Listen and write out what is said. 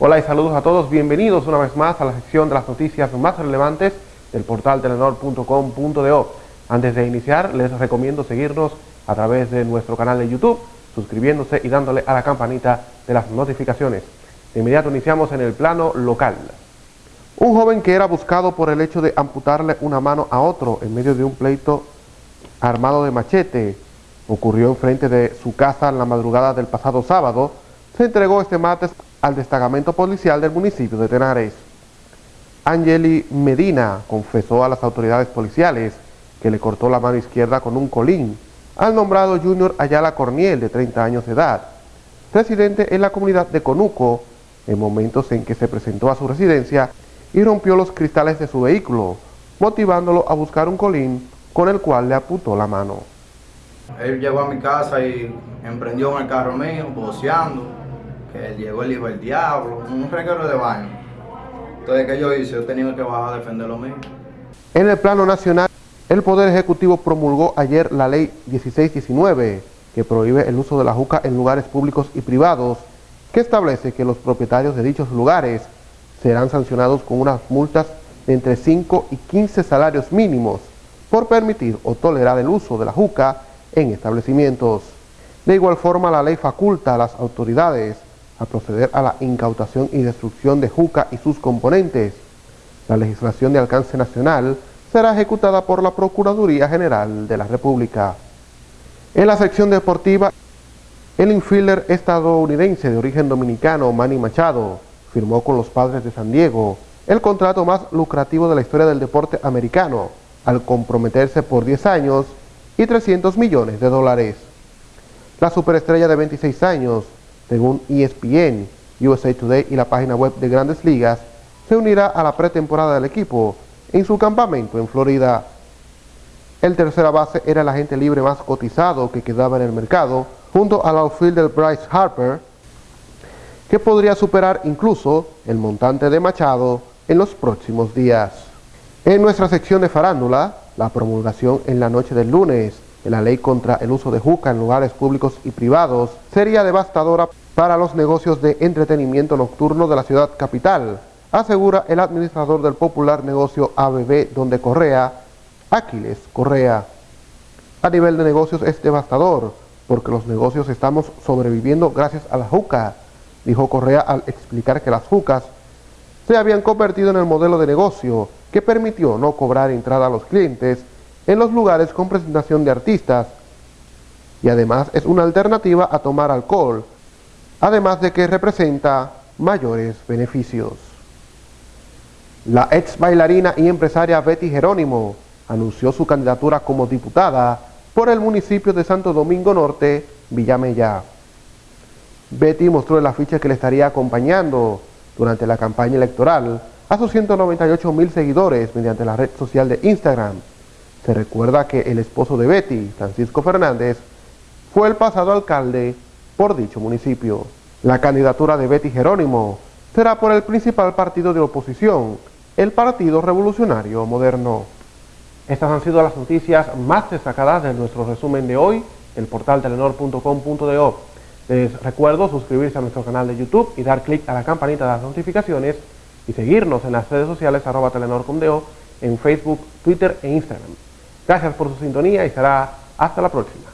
Hola y saludos a todos, bienvenidos una vez más a la sección de las noticias más relevantes del portal telenor.com.do. Antes de iniciar, les recomiendo seguirnos a través de nuestro canal de YouTube, suscribiéndose y dándole a la campanita de las notificaciones. De inmediato iniciamos en el plano local. Un joven que era buscado por el hecho de amputarle una mano a otro en medio de un pleito armado de machete ocurrió enfrente de su casa en la madrugada del pasado sábado, se entregó este martes al destacamento policial del municipio de Tenares. Angeli Medina confesó a las autoridades policiales que le cortó la mano izquierda con un colín al nombrado Junior Ayala Corniel, de 30 años de edad, residente en la comunidad de Conuco, en momentos en que se presentó a su residencia y rompió los cristales de su vehículo, motivándolo a buscar un colín con el cual le apuntó la mano. Él llegó a mi casa y emprendió en el carro mío, boceando que llegó el hijo del diablo, un regalo de baño. Entonces, ¿qué yo hice? Yo tenía que bajar a defender lo mío. En el plano nacional, el Poder Ejecutivo promulgó ayer la Ley 1619, que prohíbe el uso de la juca en lugares públicos y privados, que establece que los propietarios de dichos lugares serán sancionados con unas multas de entre 5 y 15 salarios mínimos por permitir o tolerar el uso de la juca en establecimientos. De igual forma, la ley faculta a las autoridades a proceder a la incautación y destrucción de juca y sus componentes. La legislación de alcance nacional será ejecutada por la Procuraduría General de la República. En la sección deportiva, el infielder estadounidense de origen dominicano Manny Machado firmó con los Padres de San Diego el contrato más lucrativo de la historia del deporte americano, al comprometerse por 10 años y 300 millones de dólares. La superestrella de 26 años según ESPN, USA Today y la página web de Grandes Ligas, se unirá a la pretemporada del equipo en su campamento en Florida. El tercera base era el agente libre más cotizado que quedaba en el mercado, junto al outfielder Bryce Harper, que podría superar incluso el montante de Machado en los próximos días. En nuestra sección de farándula, la promulgación en la noche del lunes la ley contra el uso de juca en lugares públicos y privados sería devastadora para los negocios de entretenimiento nocturno de la ciudad capital, asegura el administrador del popular negocio ABB donde Correa, Aquiles Correa. A nivel de negocios es devastador, porque los negocios estamos sobreviviendo gracias a la juca, dijo Correa al explicar que las jucas se habían convertido en el modelo de negocio que permitió no cobrar entrada a los clientes en los lugares con presentación de artistas y además es una alternativa a tomar alcohol, además de que representa mayores beneficios. La ex bailarina y empresaria Betty Jerónimo anunció su candidatura como diputada por el municipio de Santo Domingo Norte, Villamella. Betty mostró el afiche que le estaría acompañando durante la campaña electoral a sus 198 mil seguidores mediante la red social de Instagram, se recuerda que el esposo de Betty, Francisco Fernández, fue el pasado alcalde por dicho municipio. La candidatura de Betty Jerónimo será por el principal partido de oposición, el Partido Revolucionario Moderno. Estas han sido las noticias más destacadas de nuestro resumen de hoy, el portal telenor.com.do. Les recuerdo suscribirse a nuestro canal de YouTube y dar clic a la campanita de las notificaciones y seguirnos en las redes sociales arroba telenor.com.do en Facebook, Twitter e Instagram. Gracias por su sintonía y será hasta la próxima.